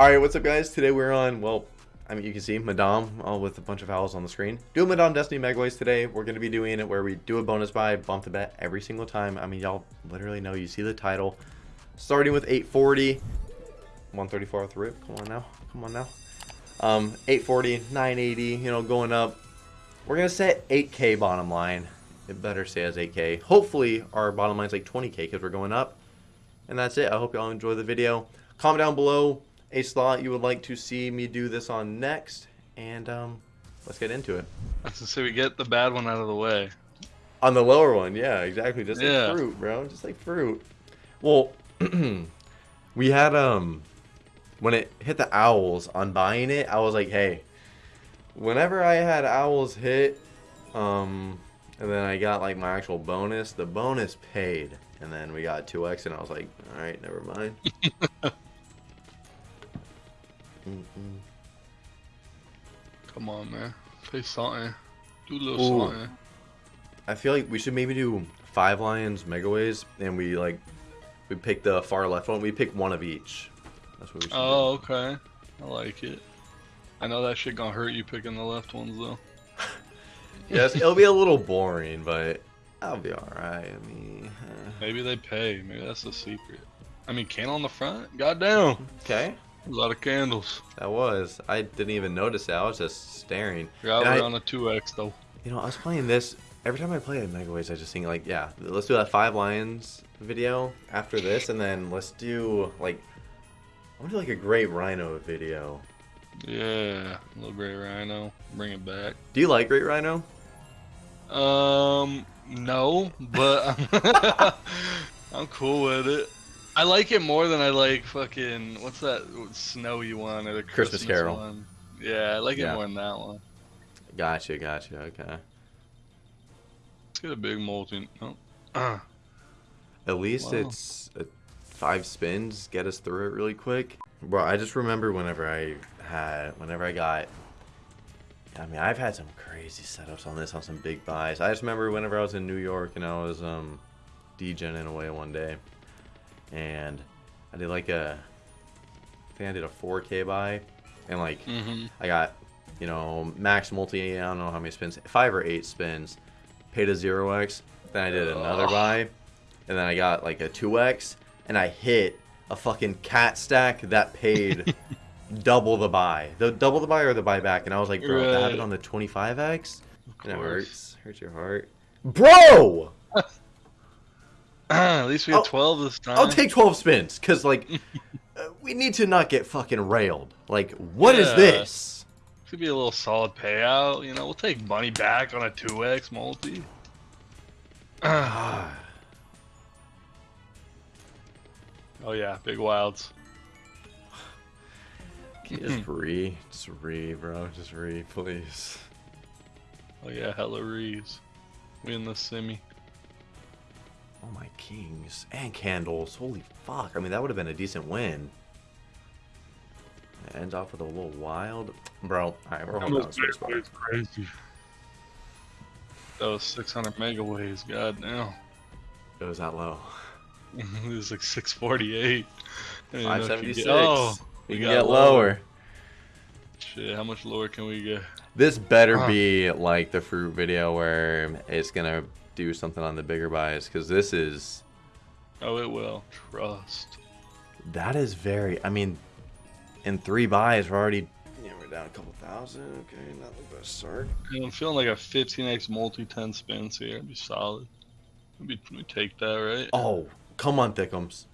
Alright, what's up guys? Today we're on, well, I mean you can see Madame all with a bunch of owls on the screen. Doing Madame Destiny Megaways today. We're going to be doing it where we do a bonus buy, bump the bet every single time. I mean y'all literally know, you see the title. Starting with 840. 134 off the rip. Come on now. Come on now. Um, 840, 980, you know, going up. We're going to set 8k bottom line. It better say as 8k. Hopefully our bottom line's like 20k because we're going up. And that's it. I hope y'all enjoy the video. Comment down below a slot you would like to see me do this on next. And um, let's get into it. Say we get the bad one out of the way. On the lower one, yeah, exactly. Just Yeah. like fruit, bro. Just like fruit. Well, we had um when it hit the owls on buying it, I was like, hey, whenever I had owls hit, um, and then I got like my actual bonus, the bonus paid, and then we got two X, and I was like, all right, never mind. Mm-mm. Come on, man. Say something. Do a little Ooh. something. I feel like we should maybe do five lions megaways, and we like we pick the far left one. We pick one of each. That's what we should oh, do. Oh, okay. I like it. I know that shit gonna hurt you picking the left ones though. Yes, it'll be a little boring, but I'll be alright. I mean. Maybe they pay. Maybe that's the secret. I mean, candle on the front. Goddamn. okay, A lot of candles. that was. I didn't even notice that. I was just staring. And we're I- on a 2x though. You know, I was playing this. Every time I play a Megaways, I just think like, yeah, let's do that five lions video after this, and then let's do like, I want to do like a great rhino video. Yeah. Little gray rhino. Bring it back. Do you like great rhino? Um, no, but I'm cool with it. I like it more than I like fucking what's that snowy one or the Christmas Christmas, Carol. one. Yeah, I like Yeah. it more than that one. Gotcha, gotcha. Okay. Let's get a big molten. Oh. Uh, At least Wow. it's uh, five spins get us through it really quick. Bro, I just remember whenever I had, whenever I got, I mean, I've had some crazy setups on this on some big buys. I just remember whenever I was in New York and I was um, degening away one day, and I did like a, I think I did a 4K buy, and like hmm I got, you know, max multi, I don't know how many spins, five or eight spins, paid a 0x, then I did another Ugh. buy, and then I got like a 2x, and I hit a fucking cat stack that paid double the buy. The double the buy or the buyback, and I was like, bro, if I have it on the 25x, and it hurts, hurts your heart. Bro! At least we I'll- 12 this time. I'll take 12 spins, because, like, uh, we need to not get fucking railed. Like, what is Yeah. this? Could be a little solid payout. You know, we'll take money back on a 2x multi. Ah. oh yeah, big wilds. Just re, just re, bro, just re, please. Oh yeah, hella rees. We in the semi. Oh my kings and candles, holy fuck! I mean, that would have been a decent win. It ends off with a little wild, bro. All right, we're holding on bar. crazy. That was 600 megaways. God damn. It was that low. it was like 648. I didn't know if you 576. get- Oh, we we can got get lower. shit. How much lower can we get? This better Huh. be like the fruit video where it's gonna do something on the bigger buys, because this is Oh, it will. Trust. that is very. I mean, in three buys, we're already. Yeah, we're down a couple thousand. Okay, not the best start. Yeah, I'm feeling like a 15x multi 10 spins here. It'd be solid. Maybe we take that, right? Oh, come on, Thickums.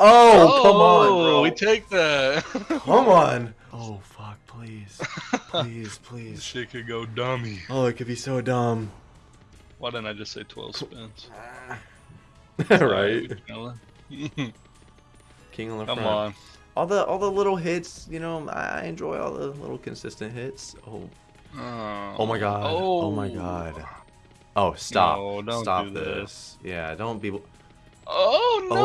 Oh, come on, oh, bro. We take that. come on. Oh, fuck, please. Please, This please. shit could go dummy. Oh, it could be so dumb. Why didn't I just say 12 spins? Ah. right? King on the front. on. All the all the little hits, you know, I I enjoy all the little consistent hits. Oh, Oh, oh. oh my god. Oh, my god. Oh, stop. No, don't stop do that. this. Yeah, don't be Oh, oh no!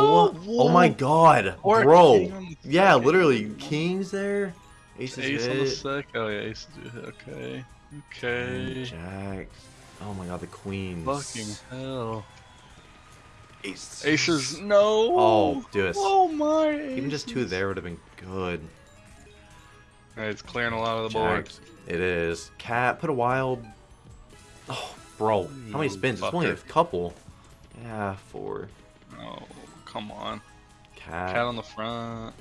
Oh, oh my god. Or Bro. king on the Yeah, literally kings there. Aces Ace on the hit. sec. Oh yeah, ace. Okay. Queen, Okay. Jack. Oh my god, the queens. Fucking hell. Aces. Aces. No. Oh, do. Oh my. Even just two there would have been good. It's clearing a lot of the board. Jacks. It is. Cat, put a wild. Oh, bro. How many You spins? It's only a couple. Yeah, four. Oh, come on. Cat. Cat on the front.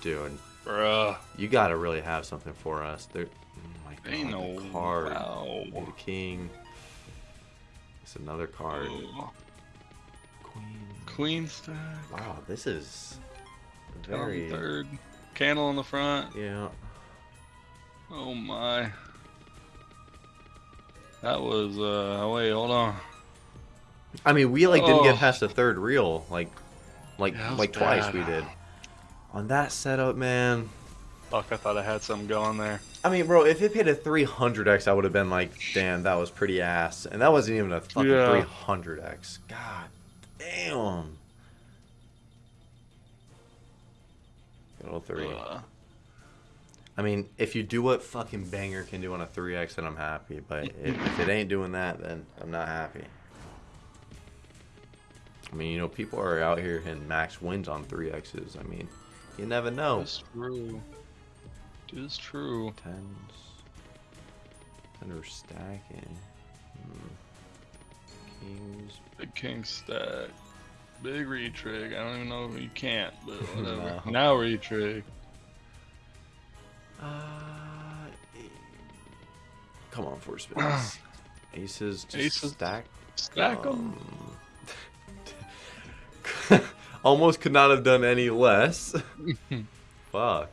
Dude, Bruh. you gotta really have something for us. There. Oh my god. Ain't no card. wow. The king. It's another card. Oh, Queen. Queen stack. Wow, this is Cat on very. third. Candle on the front. Yeah. Oh my. That was uh wait, hold on. I mean, we like didn't get Oh. past the third reel, like, like, Yeah, that was like twice we did. On that setup, man. Fuck, I thought I had something going there. I mean, bro, if it hit a 300x, I would have been like, damn, that was pretty ass. And that wasn't even a fucking Yeah. 300x. God damn. Old three. Uh, I mean, if you do what fucking Banger can do on a 3x, then I'm happy. But if, if it ain't doing that, then I'm not happy. I mean, you know, people are out here hitting max wins on 3x's. I mean, you never know. It's true. It is true. Tens. Under stacking. Hmm. Kings. Big king stack. Big retrig. I don't even know if you can't, but whatever. No. Now retrig. Uh, come on, four spins. Aces. Just Aces. Stack. Stack them. Um, almost could not have done any less. Fuck.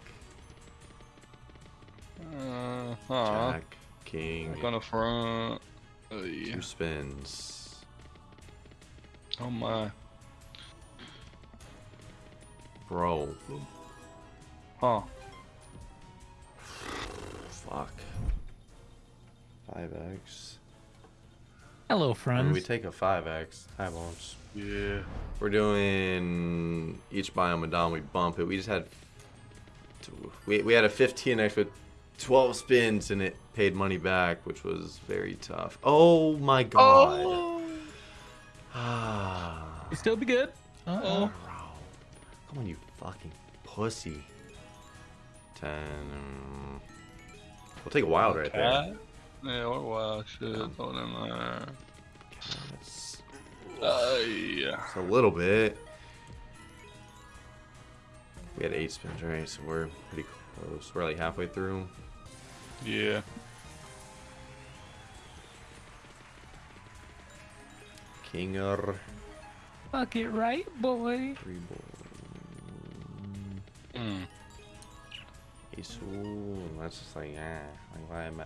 Jack. King. Back on the front. Oh, yeah. Two spins. oh my. Bro. Huh. Fuck. 5x. Hello, I mean, friends. we take a 5x. Hi, bones. Yeah. We're doing each biome a dom. We bump it. We just had we we had a 15x with 12 spins and it paid money back, which was very tough. Oh my god. Ah. You still be good. Uh Oh. oh. Bro. Come on, you fucking pussy. 10. um, We'll take a wild right there. Cat? Yeah, or wild shit. Yeah. Throw them there. That's Uh, yeah. it's a little bit. We had eight spins, right? So we're pretty close. We're like halfway through. Yeah. Kinger. Fuck it right, boy. Three ball. Mm. Ace. Ooh, that's just like, ah. Like, why am I?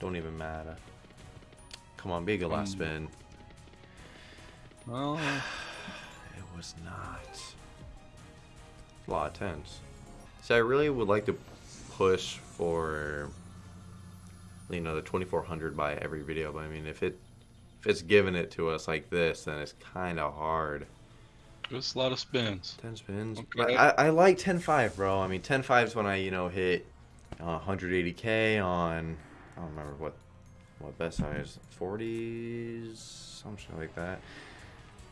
Don't even matter. Come on, be a good last Mm. spin. Well, It was not. A lot of tens. So I really would like to push for, you know, the 2400 buy every video. But I mean, if it if it's giving it to us like this, then it's kind of hard. just a lot of spins. 10 spins. Okay. But I, I like 10.5, bro. I mean, 10.5 is when I, you know, hit uh, 180k on, I don't remember what, what best size, 40s, some shit like that.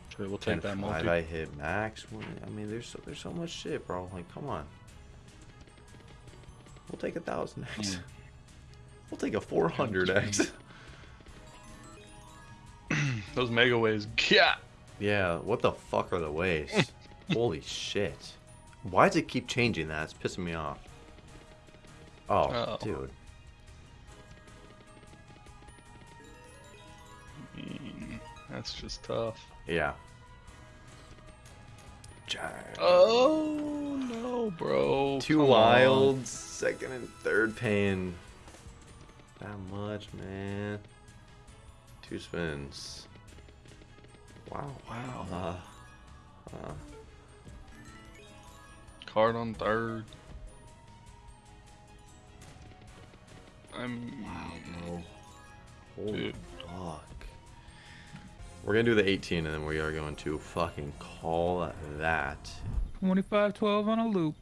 Sure, we'll take that 10.5, multi. I hit max. I mean, there's so, there's so much shit, bro. Like, come on. We'll take a thousand X. Mm. We'll take a 400 X. Those Megaways. Yeah. Yeah, what the fuck are the ways? Holy shit. Why does it keep changing that? It's pissing me off. Oh, Uh-oh. dude. Mm, That's just tough. Yeah. Jack. Oh no, bro. Two Come on. wilds, second and third paying that much, man. Two spins. Wow, wow. Uh, uh, Card on third. I'm. Wow, bro. Holy Dude. fuck. We're gonna do the 18 and then we are going to fucking call that. 25 12 on a loop.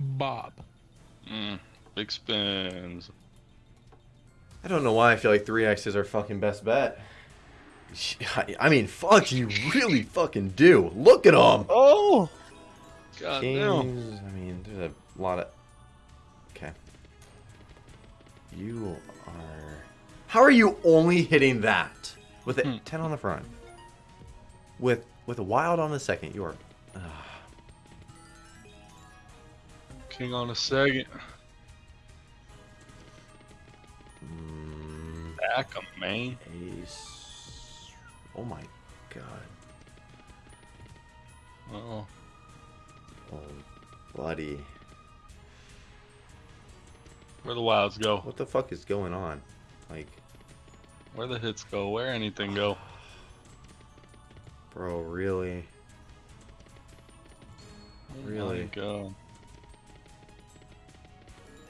Bob. Mm, big spins. I don't know why I feel like 3x is our fucking best bet. I- I mean, fuck, you really fucking do. Look at them. Oh. God damn. Kings. I mean, there's a lot of. Okay. You are. How are you only hitting that with a Hmm. 10 on the front? With with a wild on the second, you are. ah, King on a second. mm, Back 'em, man. ace. Oh my god. Oh, Oh, bloody. where the wilds go? What the fuck is going on? Like, Where the hits go? Where anything go? bro, really? Oh Really? God.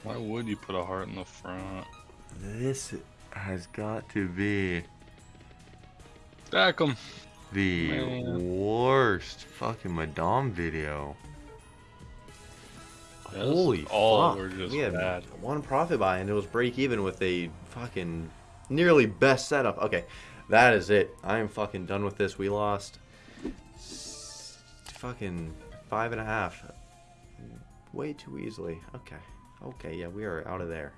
Why would you put a heart in the front? This has got to be Stack 'em. the Man. worst fucking Madame video. Yes, Holy all fuck. were just we had bad. one profit buy and it was break even with a fucking nearly best setup. Okay, that is it. I am fucking done with this. We lost fucking five and a half. Way too easily. Okay. Okay, yeah, we are out of there.